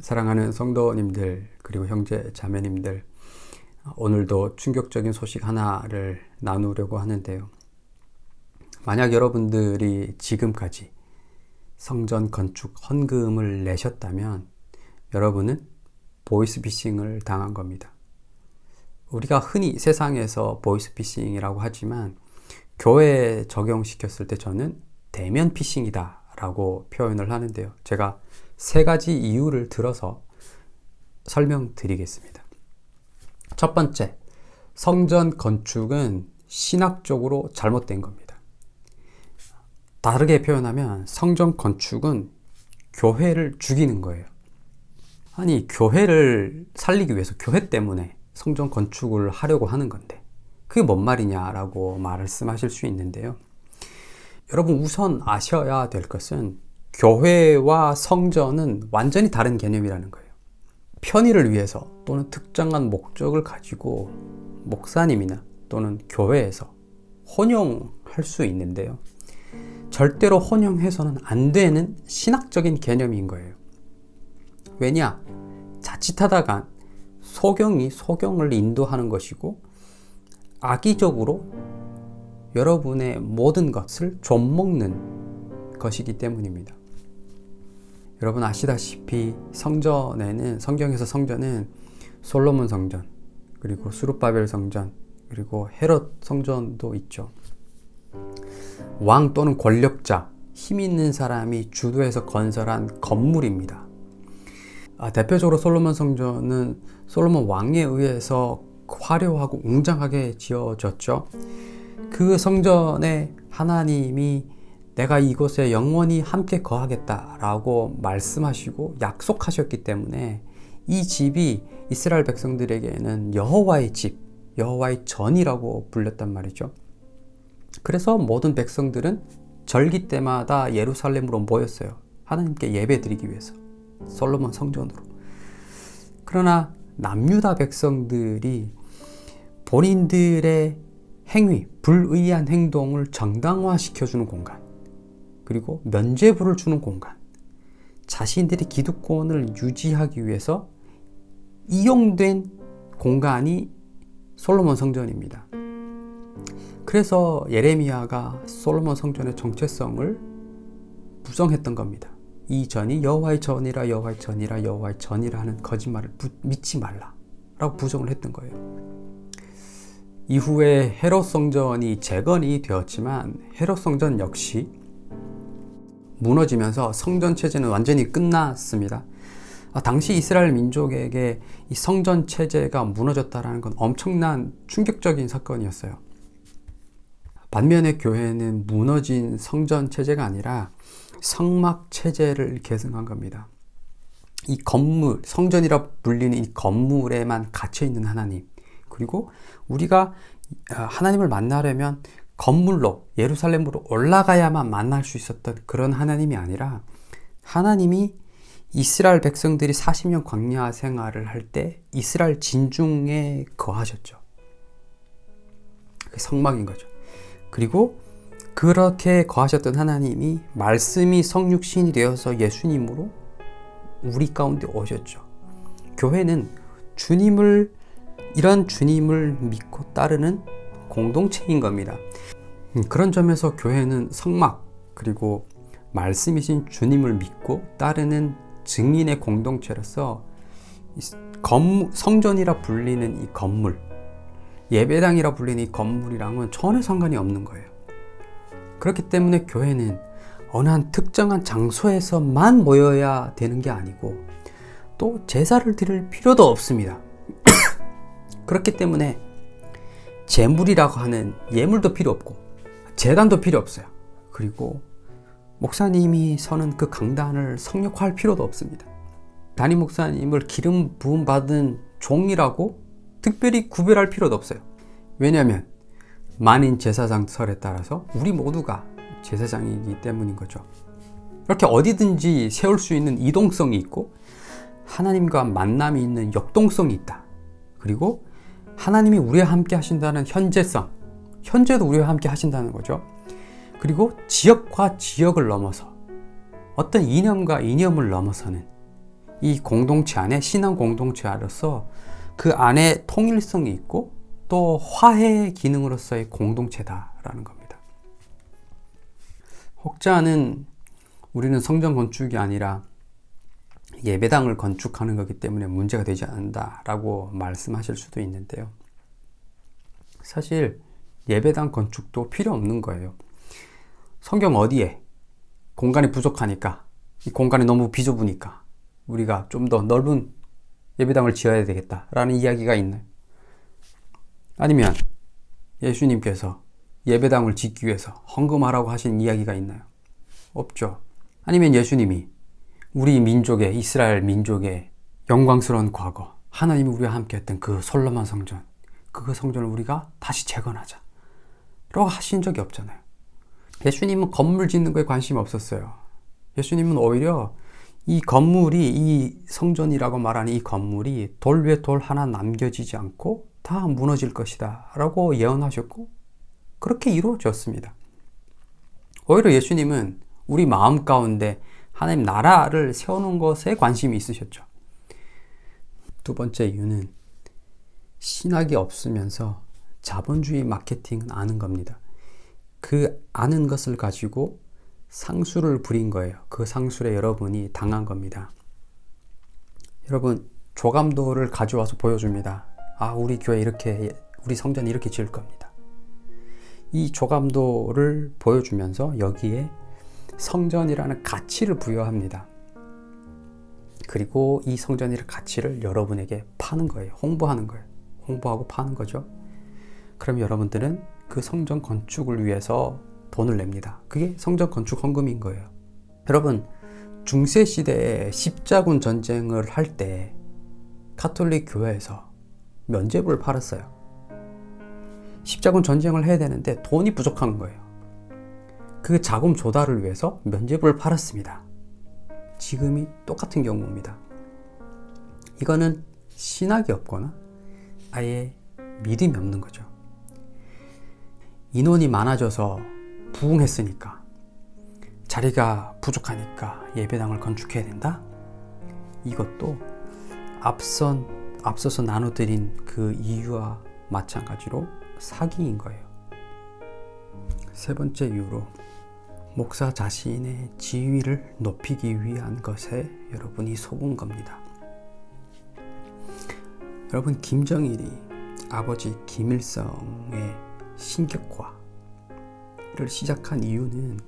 사랑하는 성도님들 그리고 형제 자매님들 오늘도 충격적인 소식 하나를 나누려고 하는데요. 만약 여러분들이 지금까지 성전 건축 헌금을 내셨다면 여러분은 보이스피싱을 당한 겁니다. 우리가 흔히 세상에서 보이스피싱이라고 하지만 교회에 적용시켰을 때 저는 대면 피싱이다 라고 표현을 하는데요. 제가 세 가지 이유를 들어서 설명드리겠습니다. 첫 번째, 성전 건축은 신학적으로 잘못된 겁니다. 다르게 표현하면 성전 건축은 교회를 죽이는 거예요. 아니, 교회를 살리기 위해서 교회 때문에 성전 건축을 하려고 하는 건데, 그게 뭔 말이냐라고 말씀하실 수 있는데요. 여러분, 우선 아셔야 될 것은 교회와 성전은 완전히 다른 개념이라는 거예요. 편의를 위해서 또는 특정한 목적을 가지고 목사님이나 또는 교회에서 혼용할 수 있는데요. 절대로 혼용해서는 안 되는 신학적인 개념인 거예요. 왜냐? 자칫하다가 소경이 소경을 인도하는 것이고 악의적으로 여러분의 모든 것을 좀먹는 것이기 때문입니다. 여러분 아시다시피 성전에는 성경에서 성전은 솔로몬 성전 그리고 수르바벨 성전 그리고 헤롯 성전도 있죠. 왕 또는 권력자 힘 있는 사람이 주도해서 건설한 건물입니다. 아, 대표적으로 솔로몬 성전은 솔로몬 왕에 의해서 화려하고 웅장하게 지어졌죠. 그 성전에 하나님이 내가 이곳에 영원히 함께 거하겠다 라고 말씀하시고 약속하셨기 때문에 이 집이 이스라엘 백성들에게는 여호와의 집, 여호와의 전이라고 불렸단 말이죠. 그래서 모든 백성들은 절기 때마다 예루살렘으로 모였어요. 하나님께 예배드리기 위해서. 솔로몬 성전으로. 그러나 남유다 백성들이 본인들의 행위, 불의한 행동을 정당화시켜주는 공간, 그리고 면죄부를 주는 공간, 자신들의 기득권을 유지하기 위해서 이용된 공간이 솔로몬 성전입니다. 그래서 예레미야가 솔로몬 성전의 정체성을 부정했던 겁니다. 이 전이 여호와의 전이라 여호와의 전이라 여호와의 전이라 하는 거짓말을 부, 믿지 말라 라고 부정을 했던 거예요. 이후에 헤롯 성전이 재건이 되었지만 헤롯 성전 역시 무너지면서 성전 체제는 완전히 끝났습니다. 아, 당시 이스라엘 민족에게 이 성전 체제가 무너졌다는 건 엄청난 충격적인 사건이었어요. 반면에 교회는 무너진 성전 체제가 아니라 성막 체제를 계승한 겁니다. 이 건물, 성전이라 불리는 이 건물에만 갇혀 있는 하나님, 그리고 우리가 아, 하나님을 만나려면 건물로 예루살렘으로 올라가야만 만날 수 있었던 그런 하나님이 아니라 하나님이 이스라엘 백성들이 40년 광야 생활을 할 때 이스라엘 진중에 거하셨죠. 성막인 거죠. 그리고 그렇게 거하셨던 하나님이 말씀이 성육신이 되어서 예수님으로 우리 가운데 오셨죠. 교회는 주님을 이런 주님을 믿고 따르는 공동체인 겁니다. 음, 그런 점에서 교회는 성막 그리고 말씀이신 주님을 믿고 따르는 증인의 공동체로서 성전이라 불리는 이 건물, 예배당이라 불리는 이 건물이랑은 전혀 상관이 없는 거예요. 그렇기 때문에 교회는 어느 한 특정한 장소에서만 모여야 되는 게 아니고 또 제사를 드릴 필요도 없습니다. 그렇기 때문에 재물이라고 하는 예물도 필요 없고 재단도 필요 없어요. 그리고 목사님이 서는 그 강단을 성역화할 필요도 없습니다. 담임 목사님을 기름 부음 받은 종이라고 특별히 구별할 필요도 없어요. 왜냐하면 만인 제사장 설에 따라서 우리 모두가 제사장이기 때문인 거죠. 이렇게 어디든지 세울 수 있는 이동성이 있고 하나님과 만남이 있는 역동성이 있다. 그리고 하나님이 우리와 함께 하신다는 현재성, 현재도 우리와 함께 하신다는 거죠. 그리고 지역과 지역을 넘어서 어떤 이념과 이념을 넘어서는 이 공동체 안에 신앙 공동체로서 그 안에 통일성이 있고 또 화해 기능으로서의 공동체다라는 겁니다. 혹자는 우리는 성전 건축이 아니라 예배당을 건축하는 거기 때문에 문제가 되지 않는다 라고 말씀하실 수도 있는데요. 사실 예배당 건축도 필요 없는 거예요. 성경 어디에 공간이 부족하니까 이 공간이 너무 비좁으니까 우리가 좀 더 넓은 예배당을 지어야 되겠다 라는 이야기가 있나요? 아니면 예수님께서 예배당을 짓기 위해서 헌금하라고 하신 이야기가 있나요? 없죠. 아니면 예수님이 우리 민족의 이스라엘 민족의 영광스러운 과거 하나님이 우리와 함께 했던 그 솔로몬 성전 그 성전을 우리가 다시 재건하자. 라고 하신 적이 없잖아요. 예수님은 건물 짓는 거에 관심이 없었어요. 예수님은 오히려 이 건물이 이 성전이라고 말하는 이 건물이 돌 위에 돌 하나 남겨지지 않고 다 무너질 것이다 라고 예언하셨고 그렇게 이루어졌습니다. 오히려 예수님은 우리 마음 가운데 하나님 나라를 세우는 것에 관심이 있으셨죠. 두 번째 이유는 신학이 없으면서 자본주의 마케팅은 아는 겁니다. 그 아는 것을 가지고 상술을 부린 거예요. 그 상술에 여러분이 당한 겁니다. 여러분, 조감도를 가져와서 보여줍니다. 아, 우리 교회 이렇게, 우리 성전 이렇게 지을 겁니다. 이 조감도를 보여주면서 여기에 성전이라는 가치를 부여합니다. 그리고 이 성전이라는 가치를 여러분에게 파는 거예요. 홍보하는 거예요. 홍보하고 파는 거죠. 그럼 여러분들은 그 성전 건축을 위해서 돈을 냅니다. 그게 성전 건축 헌금인 거예요. 여러분, 중세 시대에 십자군 전쟁을 할 때 카톨릭 교회에서 면죄부를 팔았어요. 십자군 전쟁을 해야 되는데 돈이 부족한 거예요. 그 자금 조달을 위해서 면죄부를 팔았습니다. 지금이 똑같은 경우입니다. 이거는 신학이 없거나 아예 믿음이 없는 거죠. 인원이 많아져서 부흥했으니까 자리가 부족하니까 예배당을 건축해야 된다? 이것도 앞선, 앞서서 나눠드린 그 이유와 마찬가지로 사기인 거예요. 세 번째 이유로 목사 자신의 지위를 높이기 위한 것에 여러분이 속은 겁니다. 여러분 김정일이 아버지 김일성의 신격화를 시작한 이유는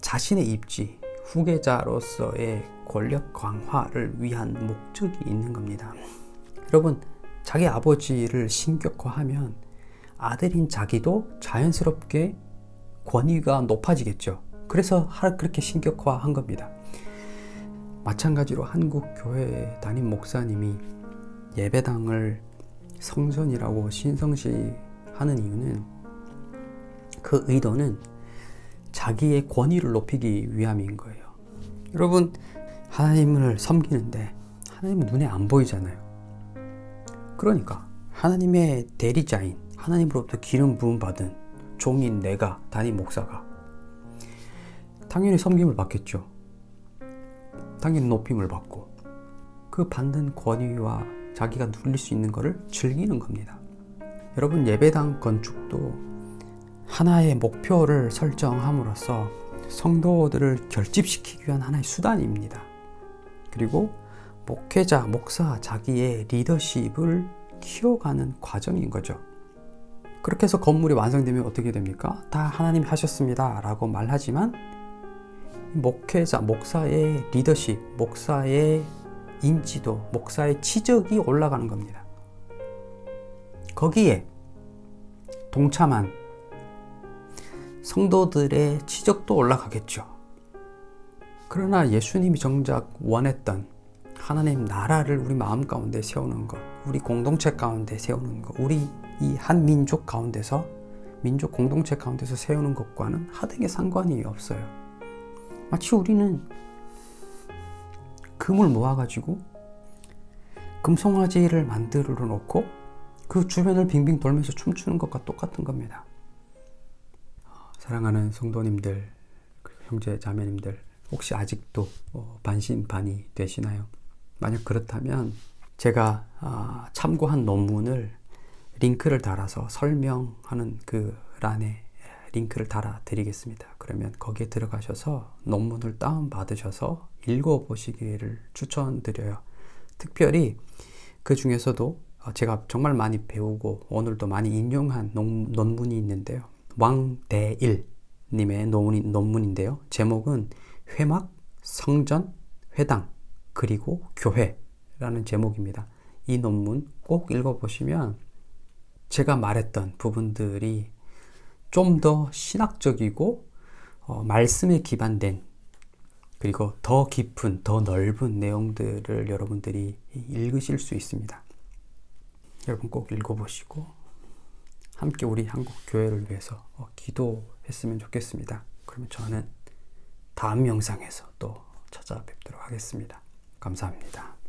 자신의 입지, 후계자로서의 권력 강화를 위한 목적이 있는 겁니다. 여러분, 자기 아버지를 신격화하면 아들인 자기도 자연스럽게 권위가 높아지겠죠. 그래서 그렇게 신격화한 겁니다. 마찬가지로 한국 교회 담임 목사님이 예배당을 성전이라고 신성시 하는 이유는 그 의도는 자기의 권위를 높이기 위함인 거예요. 여러분, 하나님을 섬기는데 하나님은 눈에 안 보이잖아요. 그러니까 하나님의 대리자인 하나님으로부터 기름 부음 받은 종인 내가 담임 목사가 당연히 섬김을 받겠죠. 당연히 높임을 받고 그 받는 권위와 자기가 누릴 수 있는 것을 즐기는 겁니다. 여러분 예배당 건축도 하나의 목표를 설정함으로써 성도들을 결집시키기 위한 하나의 수단입니다. 그리고 목회자, 목사 자기의 리더십을 키워가는 과정인 거죠. 그렇게 해서 건물이 완성되면 어떻게 됩니까? 다 하나님이 하셨습니다. 라고 말하지만 목회자, 목사의 리더십, 목사의 인지도, 목사의 치적이 올라가는 겁니다. 거기에 동참한 성도들의 치적도 올라가겠죠. 그러나 예수님이 정작 원했던 하나님 나라를 우리 마음 가운데 세우는 것, 우리 공동체 가운데 세우는 것, 우리 이 한 민족 가운데서 민족 공동체 가운데서 세우는 것과는 하등의 상관이 없어요. 마치 우리는 금을 모아가지고 금송아지를 만들어 놓고 그 주변을 빙빙 돌면서 춤추는 것과 똑같은 겁니다. 사랑하는 성도님들, 형제 자매님들, 혹시 아직도 어, 반신반의 되시나요? 만약 그렇다면 제가 아, 참고한 논문을 링크를 달아서 설명하는 그 란에 링크를 달아 드리겠습니다. 그러면 거기에 들어가셔서 논문을 다운 받으셔서 읽어 보시기를 추천드려요. 특별히 그 중에서도 제가 정말 많이 배우고 오늘도 많이 인용한 논, 논문이 있는데요. 왕대일 님의 논문, 논문인데요. 제목은 회막, 성전, 회당, 그리고 교회라는 제목입니다. 이 논문 꼭 읽어보시면 제가 말했던 부분들이 좀 더 신학적이고 어, 말씀에 기반된 그리고 더 깊은, 더 넓은 내용들을 여러분들이 읽으실 수 있습니다. 여러분 꼭 읽어보시고 함께 우리 한국 교회를 위해서 어, 기도했으면 좋겠습니다. 그러면 저는 다음 영상에서 또 찾아뵙도록 하겠습니다. 감사합니다.